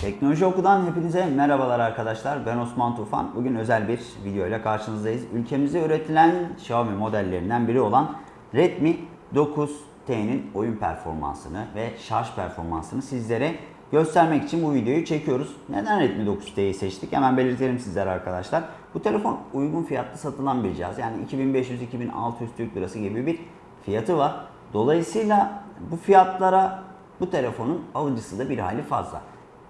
Teknoloji Oku'dan hepinize merhabalar arkadaşlar. Ben Osman Tufan. Bugün özel bir video ile karşınızdayız. Ülkemizde üretilen Xiaomi modellerinden biri olan Redmi 9T'nin oyun performansını ve şarj performansını sizlere göstermek için bu videoyu çekiyoruz. Neden Redmi 9T'yi seçtik? Hemen belirtelim sizlere arkadaşlar. Bu telefon uygun fiyatlı satılan bir cihaz. Yani 2500-2600 Türk Lirası gibi bir fiyatı var. Dolayısıyla bu fiyatlara bu telefonun alıcısı da bir hali fazla.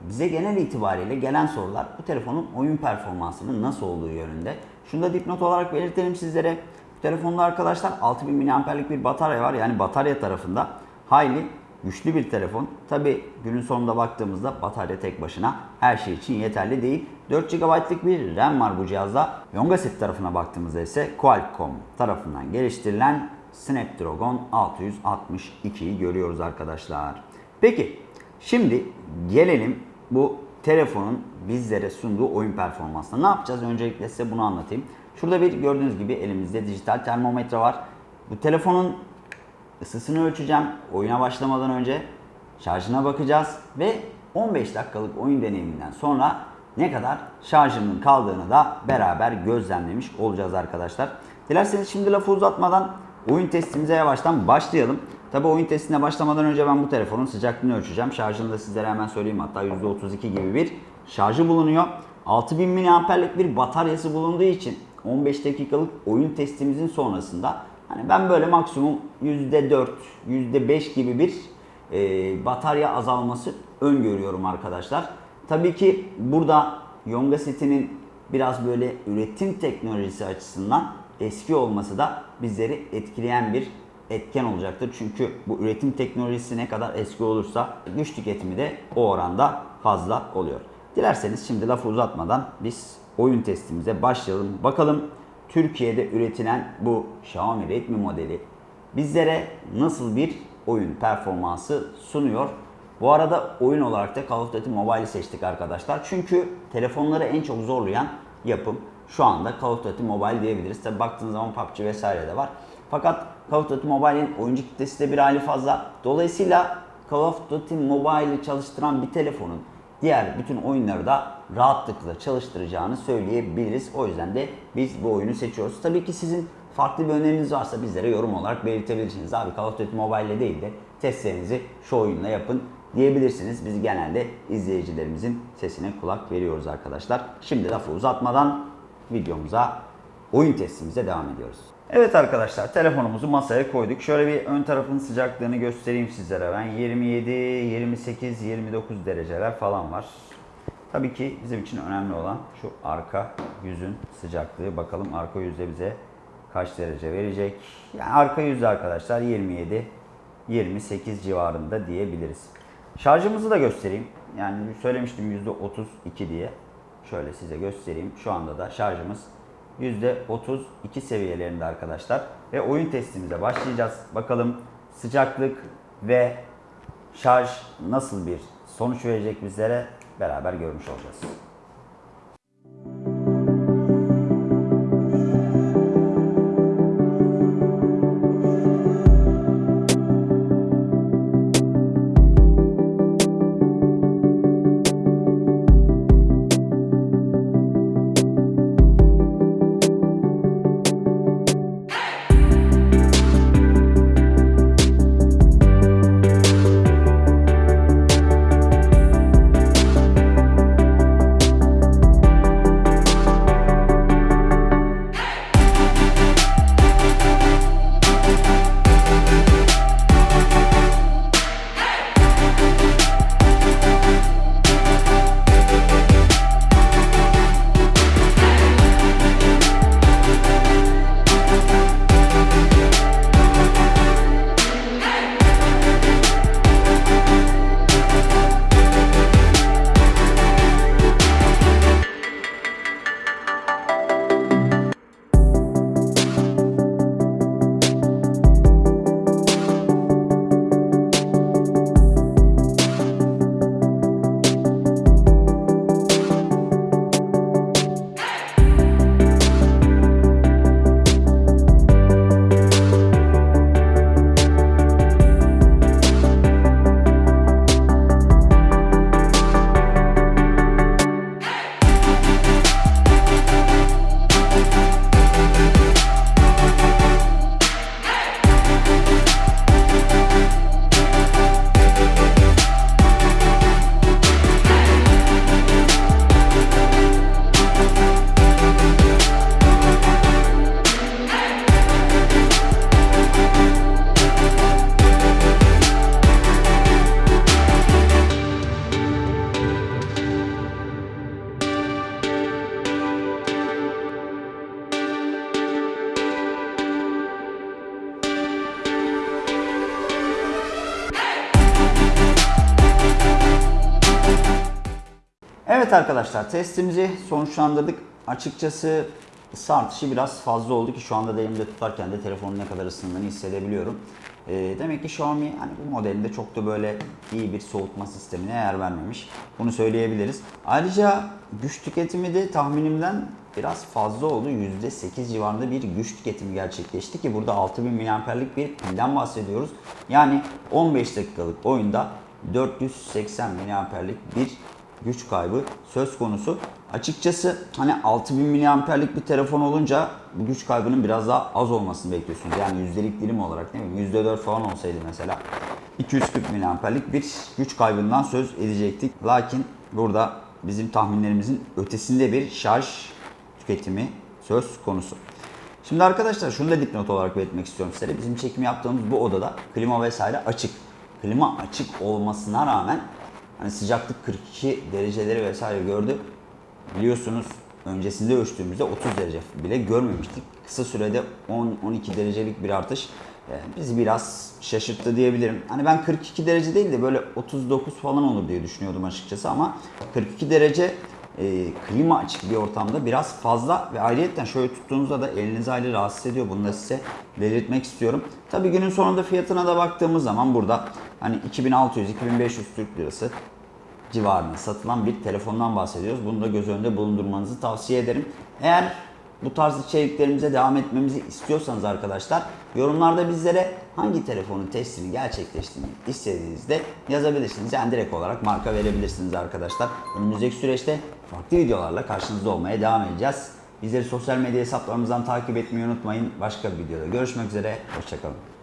Bize genel itibariyle gelen sorular bu telefonun oyun performansının nasıl olduğu yönünde. Şunu da dipnot olarak belirtelim sizlere. Bu telefonda arkadaşlar 6000 mAh'lik bir batarya var. Yani batarya tarafında hayli güçlü bir telefon. Tabi günün sonunda baktığımızda batarya tek başına her şey için yeterli değil. 4 GB'lık bir RAM var bu cihazda. Yongaset tarafına baktığımızda ise Qualcomm tarafından geliştirilen Snapdragon 662'yi görüyoruz arkadaşlar. Peki şimdi gelelim bu telefonun bizlere sunduğu oyun performansına. Ne yapacağız? Öncelikle size bunu anlatayım. Şurada bir gördüğünüz gibi elimizde dijital termometre var. Bu telefonun ısısını ölçeceğim. Oyuna başlamadan önce şarjına bakacağız ve 15 dakikalık oyun deneyiminden sonra ne kadar şarjının kaldığını da beraber gözlemlemiş olacağız arkadaşlar. Dilerseniz şimdi lafı uzatmadan oyun testimize yavaştan başlayalım. Tabi oyun testine başlamadan önce ben bu telefonun sıcaklığını ölçeceğim. Şarjını da sizlere hemen söyleyeyim. Hatta %32 gibi bir şarjı bulunuyor. 6000 mAh'lik bir bataryası bulunduğu için 15 dakikalık oyun testimizin sonrasında hani ben böyle maksimum %4, %5 gibi bir e, batarya azalması öngörüyorum arkadaşlar. Tabii ki burada Yonga setinin biraz böyle üretim teknolojisi açısından eski olması da bizleri etkileyen bir etken olacaktır. Çünkü bu üretim teknolojisi ne kadar eski olursa güç tüketimi de o oranda fazla oluyor. Dilerseniz şimdi lafı uzatmadan biz oyun testimize başlayalım. Bakalım Türkiye'de üretilen bu Xiaomi Redmi modeli bizlere nasıl bir oyun performansı sunuyor? Bu arada oyun olarak da Call of Duty Mobile'i seçtik arkadaşlar. Çünkü telefonları en çok zorlayan yapım şu anda Call of Duty Mobile diyebiliriz. Tabi baktığınız zaman PUBG vesaire de var. Fakat Call of Duty Mobile'in oyuncu kitlesi de bir hali fazla. Dolayısıyla Call of Duty Mobile'i çalıştıran bir telefonun diğer bütün oyunları da rahatlıkla çalıştıracağını söyleyebiliriz. O yüzden de biz bu oyunu seçiyoruz. Tabii ki sizin farklı bir öneriniz varsa bizlere yorum olarak belirtebilirsiniz. Abi Call of Duty Mobile ile değil de testlerinizi şu oyunla yapın diyebilirsiniz. Biz genelde izleyicilerimizin sesine kulak veriyoruz arkadaşlar. Şimdi lafı uzatmadan videomuza, oyun testimize devam ediyoruz. Evet arkadaşlar telefonumuzu masaya koyduk. Şöyle bir ön tarafın sıcaklığını göstereyim sizlere ben. 27, 28, 29 dereceler falan var. Tabii ki bizim için önemli olan şu arka yüzün sıcaklığı. Bakalım arka yüzde bize kaç derece verecek. Yani arka yüzde arkadaşlar 27, 28 civarında diyebiliriz. Şarjımızı da göstereyim. Yani söylemiştim %32 diye. Şöyle size göstereyim. Şu anda da şarjımız %32 seviyelerinde arkadaşlar. Ve oyun testimize başlayacağız. Bakalım sıcaklık ve şarj nasıl bir sonuç verecek bizlere beraber görmüş olacağız. Evet arkadaşlar testimizi sonuçlandırdık. Açıkçası ısı artışı biraz fazla oldu ki şu anda da elimde tutarken de telefonun ne kadar ısındığını hissedebiliyorum. Ee, demek ki Xiaomi hani bu modelinde çok da böyle iyi bir soğutma sistemine yer vermemiş. Bunu söyleyebiliriz. Ayrıca güç tüketimi de tahminimden biraz fazla oldu. %8 civarında bir güç tüketimi gerçekleşti ki burada 6000 mAh'lik bir pilden bahsediyoruz. Yani 15 dakikalık oyunda 480 mAh'lik bir güç kaybı söz konusu. Açıkçası hani 6000 mAh'lik bir telefon olunca bu güç kaybının biraz daha az olmasını bekliyorsunuz. Yani yüzdelik dilim olarak değil mi? %4 falan olsaydı mesela 240 mAh'lik bir güç kaybından söz edecektik. Lakin burada bizim tahminlerimizin ötesinde bir şarj tüketimi söz konusu. Şimdi arkadaşlar şunu da dipnot olarak belirtmek istiyorum size. Bizim çekim yaptığımız bu odada klima vesaire açık. Klima açık olmasına rağmen hani sıcaklık 42 dereceleri vesaire gördü. Biliyorsunuz öncesinde ölçtüğümüzde 30 derece bile görmemiştik. Kısa sürede 10-12 derecelik bir artış e, bizi biraz şaşırttı diyebilirim. Hani ben 42 derece değil de böyle 39 falan olur diye düşünüyordum açıkçası ama 42 derece e, klima açık bir ortamda biraz fazla ve ayrıyetten şöyle tuttuğunuzda da elinizi ayrı rahatsız ediyor. Bunu da size belirtmek istiyorum. Tabii günün sonunda fiyatına da baktığımız zaman burada hani 2600-2500 Türk Lirası civarında satılan bir telefondan bahsediyoruz. Bunu da göz önünde bulundurmanızı tavsiye ederim. Eğer bu tarz içeriklerimize devam etmemizi istiyorsanız arkadaşlar yorumlarda bizlere hangi telefonun testini gerçekleştiğini istediğinizde yazabilirsiniz. Yani direkt olarak marka verebilirsiniz arkadaşlar. Önümüzdeki süreçte farklı videolarla karşınızda olmaya devam edeceğiz. Bizleri sosyal medya hesaplarımızdan takip etmeyi unutmayın. Başka bir videoda görüşmek üzere. Hoşçakalın.